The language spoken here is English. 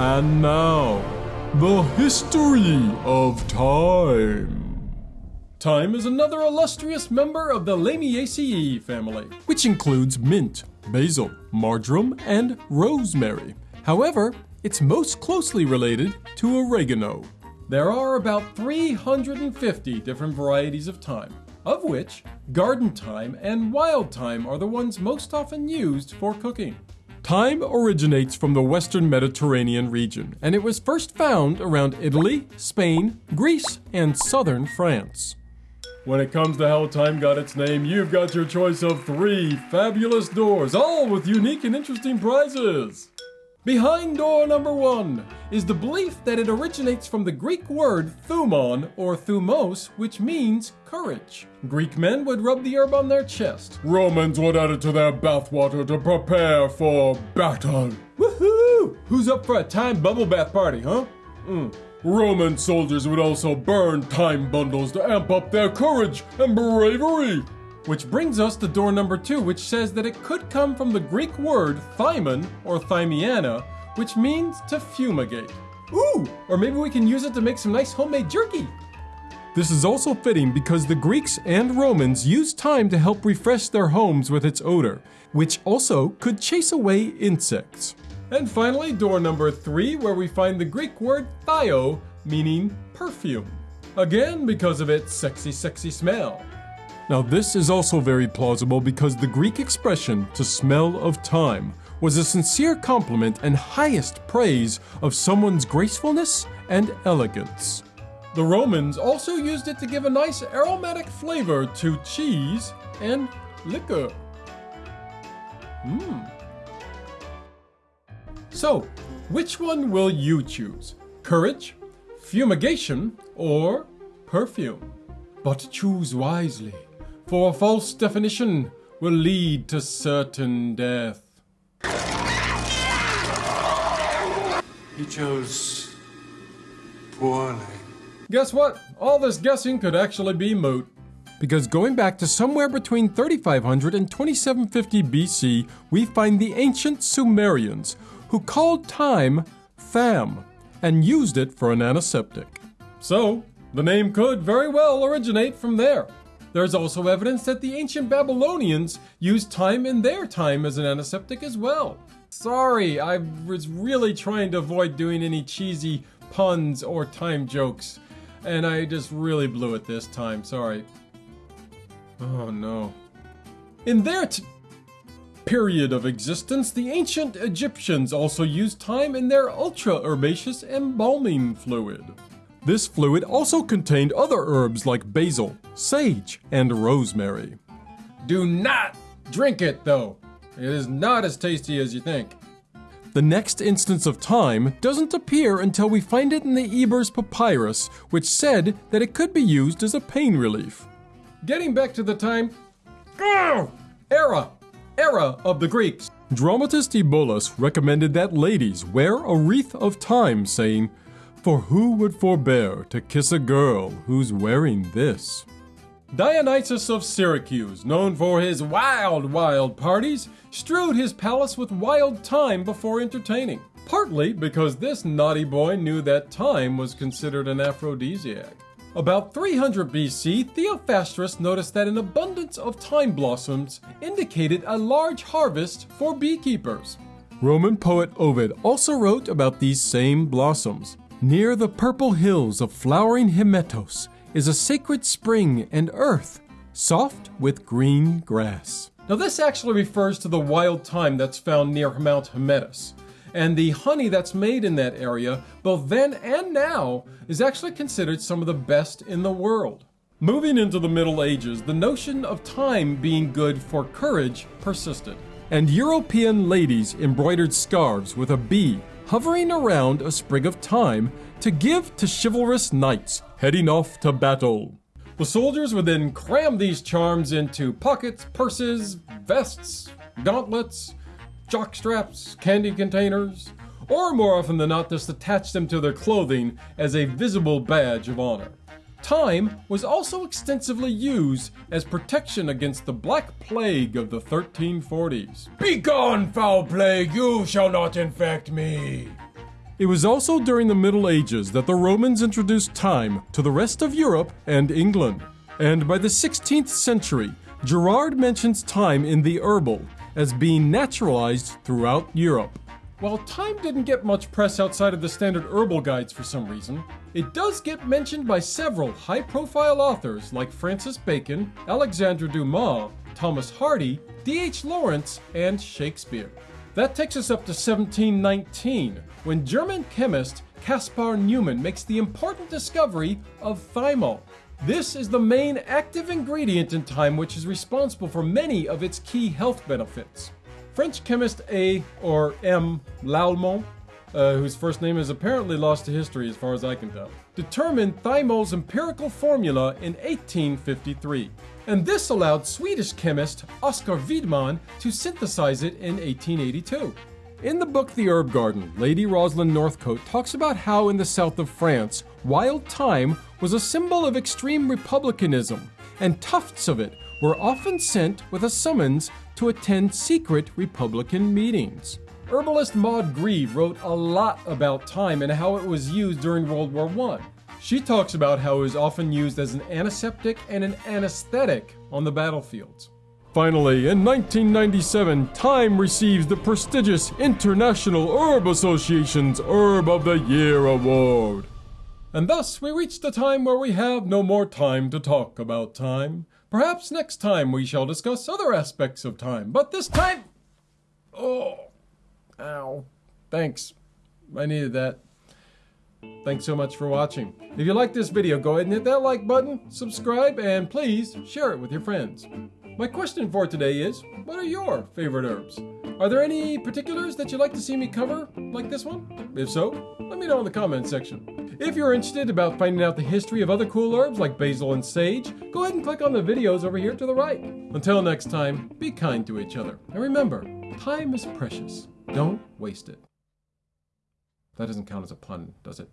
And now, the history of thyme. Thyme is another illustrious member of the Lamiaceae family, which includes mint, basil, marjoram, and rosemary. However, it's most closely related to oregano. There are about 350 different varieties of thyme, of which garden thyme and wild thyme are the ones most often used for cooking. Thyme originates from the western Mediterranean region, and it was first found around Italy, Spain, Greece, and southern France. When it comes to how thyme got its name, you've got your choice of three fabulous doors, all with unique and interesting prizes. Behind door number one is the belief that it originates from the Greek word thumon or thumos, which means courage. Greek men would rub the herb on their chest. Romans would add it to their bathwater to prepare for battle. Woohoo! Who's up for a thyme bubble bath party, huh? Mm. Roman soldiers would also burn thyme bundles to amp up their courage and bravery. Which brings us to door number two, which says that it could come from the Greek word thymon or thymiana, which means to fumigate. Ooh, or maybe we can use it to make some nice homemade jerky. This is also fitting because the Greeks and Romans used thyme to help refresh their homes with its odor, which also could chase away insects. And finally, door number three, where we find the Greek word thio, meaning perfume. Again, because of its sexy, sexy smell. Now, this is also very plausible because the Greek expression to smell of thyme was a sincere compliment and highest praise of someone's gracefulness and elegance. The Romans also used it to give a nice aromatic flavor to cheese and liquor. Mmm. So, which one will you choose? Courage, fumigation, or perfume? But choose wisely for a false definition will lead to certain death. He chose poorly. Guess what? All this guessing could actually be moot. Because going back to somewhere between 3500 and 2750 BC, we find the ancient Sumerians, who called thyme tham and used it for an antiseptic. So, the name could very well originate from there. There's also evidence that the ancient Babylonians used thyme in their time as an antiseptic as well. Sorry, I was really trying to avoid doing any cheesy puns or time jokes, and I just really blew it this time, sorry. Oh no. In their period of existence, the ancient Egyptians also used thyme in their ultra herbaceous embalming fluid. This fluid also contained other herbs like basil, sage, and rosemary. Do not drink it though. It is not as tasty as you think. The next instance of thyme doesn't appear until we find it in the Ebers Papyrus, which said that it could be used as a pain relief. Getting back to the time era, era of the Greeks. Dramatist Eubulus recommended that ladies wear a wreath of thyme, saying, for who would forbear to kiss a girl who's wearing this? Dionysus of Syracuse, known for his wild, wild parties, strewed his palace with wild thyme before entertaining. Partly because this naughty boy knew that thyme was considered an aphrodisiac. About 300 BC, Theophrastus noticed that an abundance of thyme blossoms indicated a large harvest for beekeepers. Roman poet Ovid also wrote about these same blossoms. Near the purple hills of flowering Hymettus is a sacred spring and earth, soft with green grass. Now, this actually refers to the wild thyme that's found near Mount Hymettus. And the honey that's made in that area, both then and now, is actually considered some of the best in the world. Moving into the Middle Ages, the notion of thyme being good for courage persisted. And European ladies embroidered scarves with a bee hovering around a sprig of thyme to give to chivalrous knights heading off to battle. The soldiers would then cram these charms into pockets, purses, vests, gauntlets, jockstraps, candy containers, or more often than not, just attach them to their clothing as a visible badge of honor. Thyme was also extensively used as protection against the Black Plague of the 1340s. Begone, foul plague, you shall not infect me! It was also during the Middle Ages that the Romans introduced thyme to the rest of Europe and England. And by the 16th century, Gerard mentions thyme in the Herbal as being naturalized throughout Europe. While thyme didn't get much press outside of the standard herbal guides for some reason, it does get mentioned by several high profile authors like Francis Bacon, Alexandre Dumas, Thomas Hardy, D.H. Lawrence, and Shakespeare. That takes us up to 1719, when German chemist Caspar Neumann makes the important discovery of thymol. This is the main active ingredient in thyme which is responsible for many of its key health benefits. French chemist A. or M. Lalemant, uh, whose first name is apparently lost to history as far as I can tell, determined thymol's empirical formula in 1853. And this allowed Swedish chemist Oskar Widman to synthesize it in 1882. In the book The Herb Garden, Lady Rosalind Northcote talks about how in the south of France, wild thyme was a symbol of extreme republicanism, and tufts of it were often sent with a summons to attend secret Republican meetings. Herbalist Maud Grieve wrote a lot about thyme and how it was used during World War I. She talks about how it was often used as an antiseptic and an anesthetic on the battlefields. Finally, in 1997, Thyme receives the prestigious International Herb Association's Herb of the Year award. And thus we reach the time where we have no more time to talk about time. Perhaps next time we shall discuss other aspects of time, but this time... Oh, ow. Thanks. I needed that. Thanks so much for watching. If you like this video, go ahead and hit that like button, subscribe, and please share it with your friends. My question for today is, what are your favorite herbs? Are there any particulars that you'd like to see me cover, like this one? If so, let me know in the comments section. If you're interested about finding out the history of other cool herbs like basil and sage, go ahead and click on the videos over here to the right. Until next time, be kind to each other. And remember, time is precious. Don't waste it. That doesn't count as a pun, does it?